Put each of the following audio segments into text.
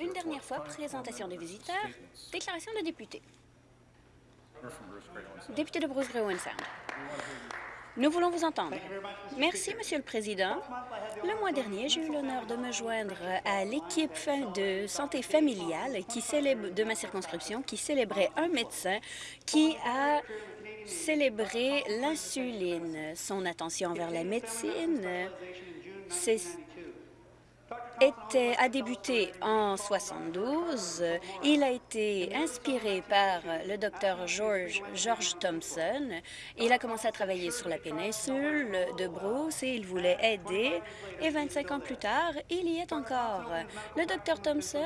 Une dernière fois, présentation des visiteurs, déclaration de député. Député de Bruce Gray Sound. Nous voulons vous entendre. Merci, Monsieur le Président. Le mois dernier, j'ai eu l'honneur de me joindre à l'équipe de santé familiale qui célèbre, de ma circonscription qui célébrait un médecin qui a célébré l'insuline. Son attention envers la médecine, c'est a débuté en 72. Il a été inspiré par le docteur George, George Thompson. Il a commencé à travailler sur la péninsule de Bruce et il voulait aider. Et 25 ans plus tard, il y est encore. Le docteur Thompson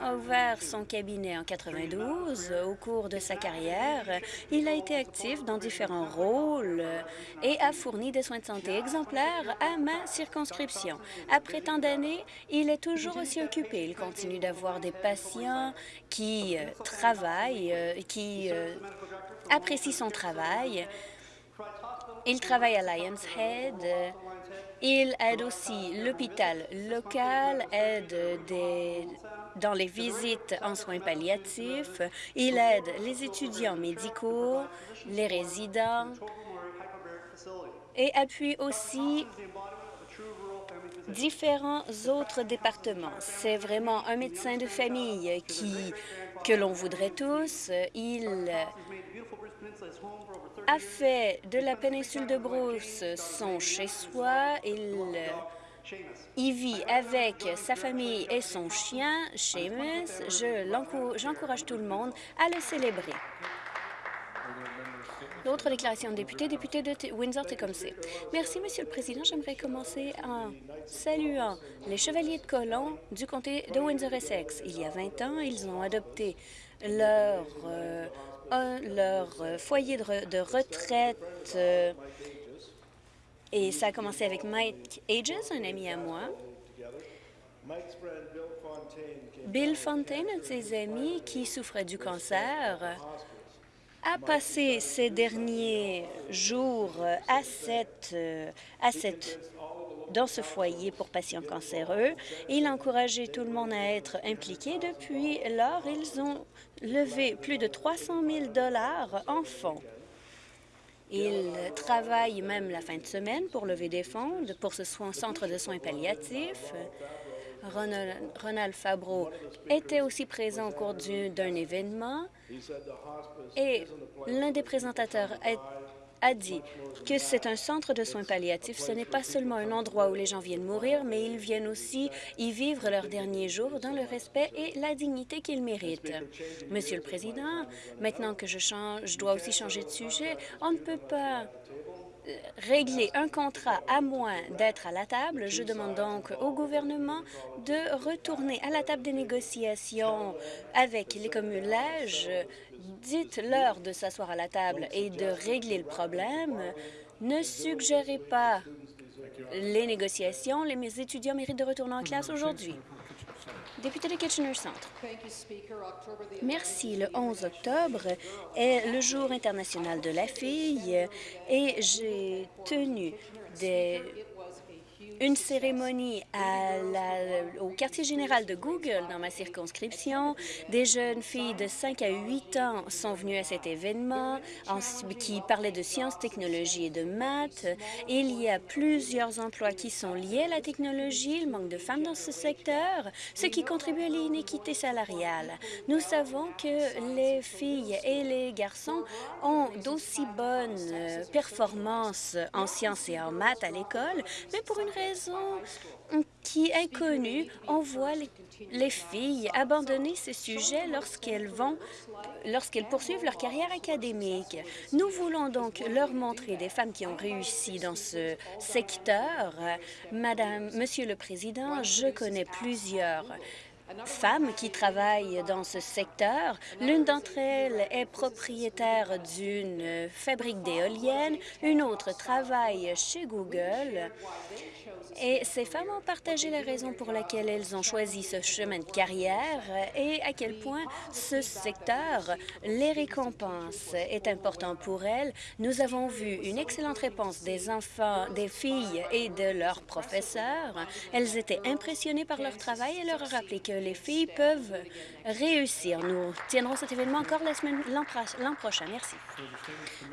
a ouvert son cabinet en 92. Au cours de sa carrière, il a été actif dans différents rôles et a fourni des soins de santé exemplaires à ma circonscription. Après tant d'années, il est toujours aussi occupé. Il continue d'avoir des patients qui euh, travaillent, euh, qui euh, apprécient son travail. Il travaille à Lions Head. Il aide aussi l'hôpital local, aide dans les visites en soins palliatifs. Il aide les étudiants médicaux, les résidents et appuie aussi différents autres départements. C'est vraiment un médecin de famille qui, que l'on voudrait tous. Il a fait de la péninsule de Bruce son chez-soi. Il y vit avec sa famille et son chien, Seamus. J'encourage tout le monde à le célébrer. D'autres déclarations de députés, député de Windsor-Tecumseh. Merci, Monsieur le Président. J'aimerais commencer en saluant les Chevaliers de Colomb du comté de Windsor-Essex. Il y a 20 ans, ils ont adopté leur, euh, leur foyer de, retraite euh, et ça a commencé avec Mike Ages, un ami à moi. Bill Fontaine, un de ses amis qui souffrait du cancer, a passé ces derniers jours à cette, à cette, dans ce foyer pour patients cancéreux. Il a encouragé tout le monde à être impliqué. Depuis lors, ils ont levé plus de 300 000 en fonds. Ils travaillent même la fin de semaine pour lever des fonds pour ce centre de soins palliatifs. Ronald Fabreau était aussi présent au cours d'un événement et l'un des présentateurs a dit que c'est un centre de soins palliatifs. Ce n'est pas seulement un endroit où les gens viennent mourir, mais ils viennent aussi y vivre leurs derniers jours dans le respect et la dignité qu'ils méritent. Monsieur le Président, maintenant que je, change, je dois aussi changer de sujet, on ne peut pas régler un contrat à moins d'être à la table. Je demande donc au gouvernement de retourner à la table des négociations avec les communes-lèges. Dites-leur de s'asseoir à la table et de régler le problème. Ne suggérez pas les négociations. Les étudiants méritent de retourner en classe aujourd'hui. Député de Kitchener Centre. Merci. Le 11 octobre est le jour international de la fille et j'ai tenu des une cérémonie au quartier général de Google dans ma circonscription. Des jeunes filles de 5 à 8 ans sont venues à cet événement en, qui parlait de sciences, technologies et de maths. Il y a plusieurs emplois qui sont liés à la technologie, le manque de femmes dans ce secteur, ce qui contribue à l'inéquité salariale. Nous savons que les filles et les garçons ont d'aussi bonnes performances en sciences et en maths à l'école, mais pour une qui est connue, on voit les, filles abandonner ces sujets lorsqu'elles vont lorsqu'elles poursuivent leur carrière académique. Nous voulons donc leur montrer des femmes qui ont réussi dans ce secteur. Madame, Monsieur le Président, je connais plusieurs femmes qui travaillent dans ce secteur. L'une d'entre elles est propriétaire d'une fabrique d'éoliennes, une autre travaille chez Google. Et ces femmes ont partagé la raison pour laquelle elles ont choisi ce chemin de carrière et à quel point ce secteur les récompense est important pour elles. Nous avons vu une excellente réponse des enfants, des filles et de leurs professeurs. Elles étaient impressionnées par leur travail et leur a rappelé que les filles peuvent réussir. Nous tiendrons cet événement encore l'an prochain. Merci.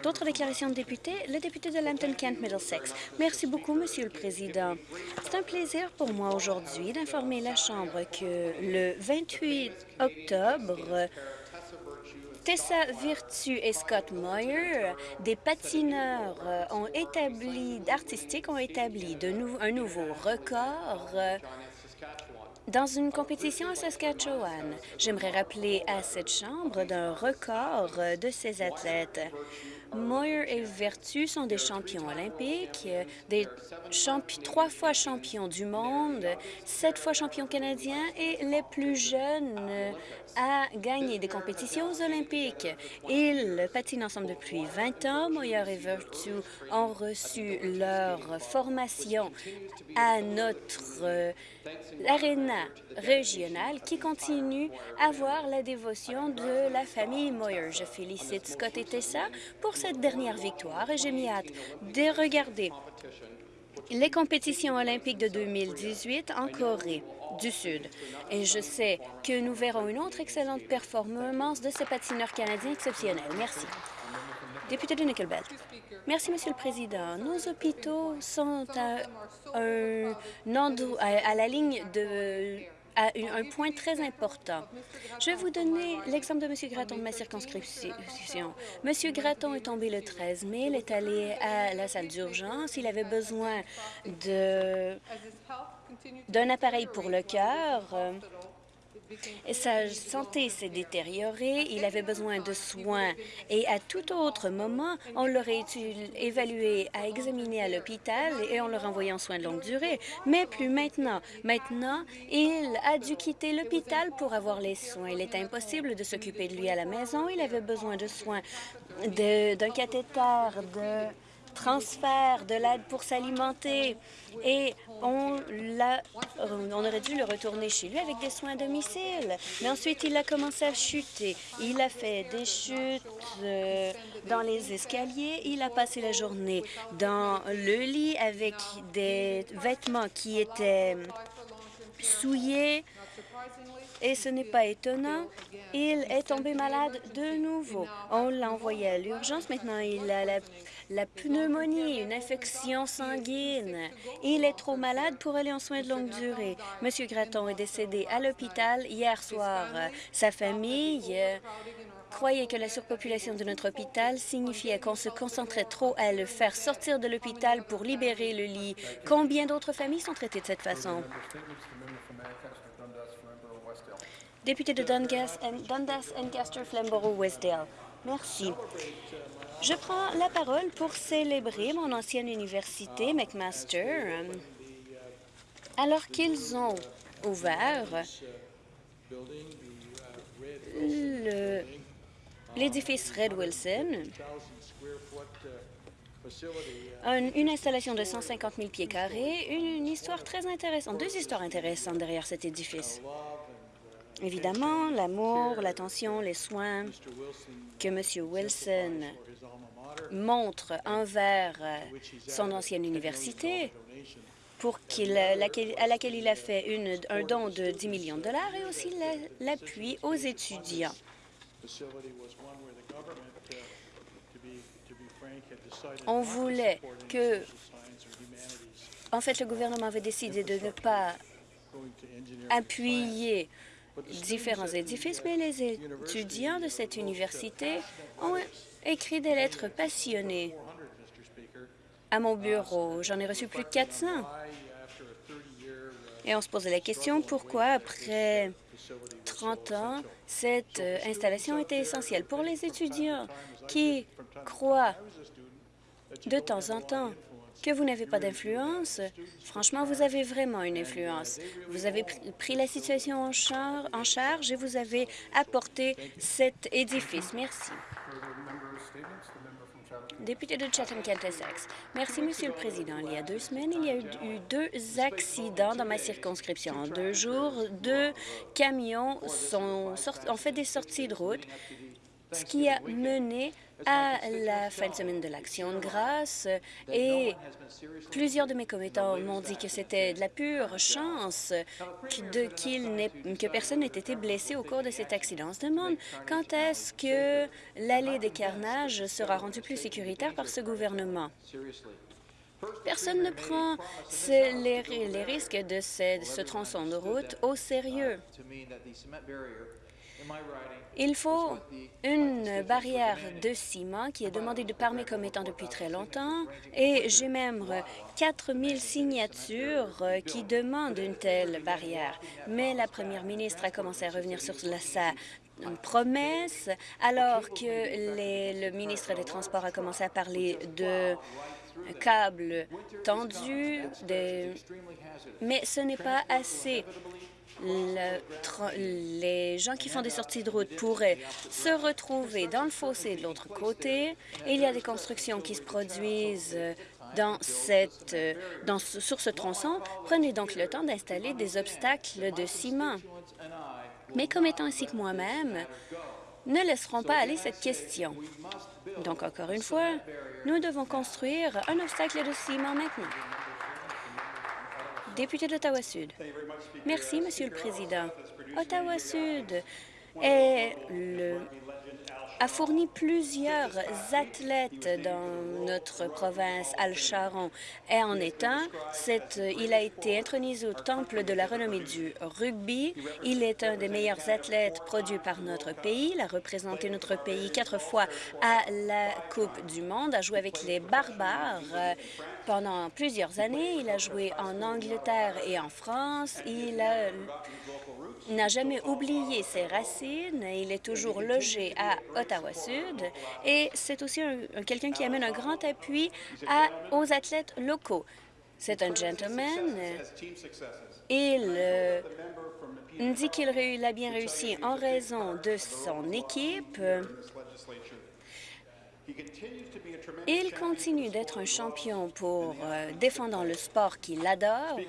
D'autres déclarations de députés? Le député de Lambton-Kent-Middlesex. Merci beaucoup, Monsieur le Président. C'est un plaisir pour moi aujourd'hui d'informer la Chambre que le 28 octobre, Tessa Virtue et Scott Moyer, des patineurs euh, ont établi, artistiques ont établi de un nouveau record euh, dans une compétition à Saskatchewan. J'aimerais rappeler à cette Chambre d'un record de ces athlètes. Moyer et Vertu sont des champions olympiques, des trois fois champions du monde, sept fois champions canadiens et les plus jeunes à gagner des compétitions olympiques. Ils patinent ensemble depuis 20 ans. Moyer et Vertu ont reçu leur formation à notre euh, aréna régionale qui continue à avoir la dévotion de la famille Moyer. Je félicite Scott et Tessa pour cette dernière victoire et j'ai mis hâte de regarder les compétitions olympiques de 2018 en Corée du Sud. Et je sais que nous verrons une autre excellente performance de ces patineurs canadiens exceptionnels. Merci. Député de Nickelbelt. Merci, Monsieur le Président. Nos hôpitaux sont à, la ligne de à un point très important. Je vais vous donner l'exemple de M. Gratton de ma circonscription. M. Gratton est tombé le 13 mai, il est allé à la salle d'urgence, il avait besoin d'un appareil pour le cœur. Sa santé s'est détériorée, il avait besoin de soins et à tout autre moment, on l'aurait évalué à examiner à l'hôpital et on l'a renvoyé en soins de longue durée. Mais plus maintenant. Maintenant, il a dû quitter l'hôpital pour avoir les soins. Il est impossible de s'occuper de lui à la maison. Il avait besoin de soins d'un cathéter, de transfert, de l'aide pour s'alimenter. Et on, on aurait dû le retourner chez lui avec des soins à domicile. Mais ensuite, il a commencé à chuter. Il a fait des chutes euh, dans les escaliers. Il a passé la journée dans le lit avec des vêtements qui étaient souillés. Et ce n'est pas étonnant, il est tombé malade de nouveau. On l'a envoyé à l'urgence. Maintenant, il a la pneumonie, une infection sanguine. Il est trop malade pour aller en soins de longue durée. Monsieur Gratton est décédé à l'hôpital hier soir. Sa famille croyait que la surpopulation de notre hôpital signifiait qu'on se concentrait trop à le faire sortir de l'hôpital pour libérer le lit. Combien d'autres familles sont traitées de cette façon? Député de Dundas, Dundas Ancaster, Flamborough, Westdale. Merci. Je prends la parole pour célébrer mon ancienne université, McMaster, alors qu'ils ont ouvert l'édifice Red Wilson, une installation de 150 000 pieds carrés, une histoire très intéressante, deux histoires intéressantes derrière cet édifice. Évidemment, l'amour, l'attention, les soins que M. Wilson montre envers son ancienne université pour à laquelle il a fait un don de 10 millions de dollars et aussi l'appui aux étudiants. On voulait que... En fait, le gouvernement avait décidé de ne pas appuyer différents édifices, mais les étudiants de cette université ont écrit des lettres passionnées à mon bureau. J'en ai reçu plus de 400. Et on se posait la question pourquoi, après 30 ans, cette euh, installation était essentielle pour les étudiants qui croient de temps en temps que vous n'avez pas d'influence. Franchement, vous avez vraiment une influence. Vous avez pris la situation en, en charge et vous avez apporté cet édifice. Merci. Député de chatham-kent Merci, Monsieur le Président. Il y a deux semaines, il y a eu deux accidents dans ma circonscription. En deux jours, deux camions ont fait des sorties de route ce qui a mené à la fin de semaine de l'Action de grâce et plusieurs de mes commettants m'ont dit que c'était de la pure chance de que personne n'ait été blessé au cours de cet accident. On se demande quand est-ce que l'allée des carnages sera rendue plus sécuritaire par ce gouvernement? Personne ne prend les, les risques de ce, ce tronçon de route au sérieux. Il faut une barrière de ciment qui est demandée de par mes commettants depuis très longtemps et j'ai même 4 000 signatures qui demandent une telle barrière. Mais la première ministre a commencé à revenir sur sa promesse alors que le ministre des Transports a commencé à parler de câbles tendus, mais ce n'est pas assez les gens qui font des sorties de route pourraient se retrouver dans le fossé de l'autre côté. il y a des constructions qui se produisent dans cette, dans, sur ce tronçon. Prenez donc le temps d'installer des obstacles de ciment. Mes commettants ainsi que moi-même ne laisseront pas aller cette question. Donc, encore une fois, nous devons construire un obstacle de ciment maintenant. Député d'Ottawa-Sud. Merci, Monsieur le Président. Ottawa-Sud est le a fourni plusieurs athlètes dans notre province, Al-Sharon. Et en étant, il a été intronisé au temple de la renommée du rugby. Il est un des meilleurs athlètes produits par notre pays. Il a représenté notre pays quatre fois à la Coupe du monde, a joué avec les Barbares euh, pendant plusieurs années. Il a joué en Angleterre et en France. Il a n'a jamais oublié ses racines. Il est toujours logé à Ottawa-Sud et c'est aussi quelqu'un qui amène un grand appui à, aux athlètes locaux. C'est un gentleman. Il euh, dit qu'il a bien réussi en raison de son équipe. Il continue d'être un champion pour euh, défendre le sport qu'il adore.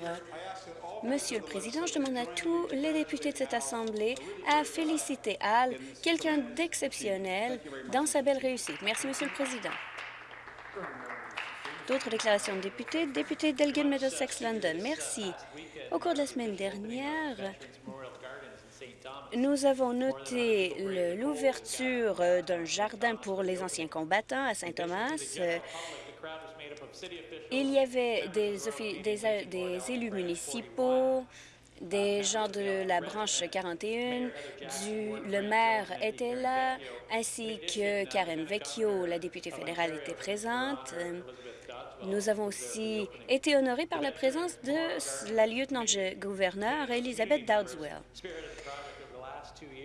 Monsieur le Président, je demande à tous les députés de cette Assemblée à féliciter Al, quelqu'un d'exceptionnel, dans sa belle réussite. Merci, Monsieur le Président. D'autres déclarations de députés? Député d'Elgin Middlesex London. Merci. Au cours de la semaine dernière, nous avons noté l'ouverture d'un jardin pour les anciens combattants à Saint-Thomas. Il y avait des, des, des élus municipaux, des gens de la branche 41, du, le maire était là, ainsi que Karen Vecchio, la députée fédérale, était présente. Nous avons aussi été honorés par la présence de la lieutenant-gouverneur Elizabeth Dowdswell.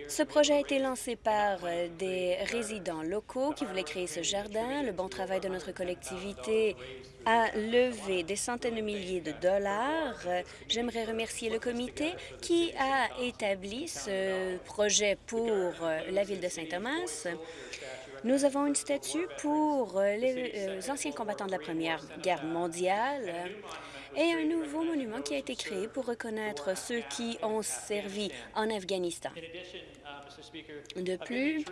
Ce projet a été lancé par euh, des résidents locaux qui voulaient créer ce jardin. Le bon travail de notre collectivité a levé des centaines de milliers de dollars. J'aimerais remercier le comité qui a établi ce projet pour euh, la ville de Saint-Thomas. Nous avons une statue pour euh, les anciens combattants de la Première Guerre mondiale et un nouveau monument qui a été créé pour reconnaître ceux qui ont servi en Afghanistan. De plus,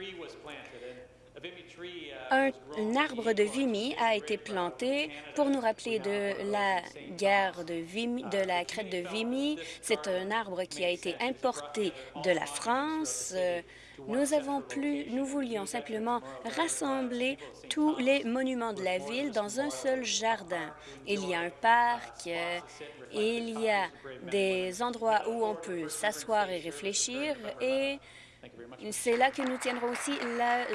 un, arbre de Vimy a été planté pour nous rappeler de la guerre de, Vimy, de la crête de Vimy. C'est un arbre qui a été importé de la France. Nous avons plus, nous voulions simplement rassembler tous les monuments de la ville dans un seul jardin. Il y a un parc, il y a des endroits où on peut s'asseoir et réfléchir et c'est là que nous tiendrons aussi la,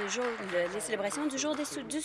les célébrations du jour des, du.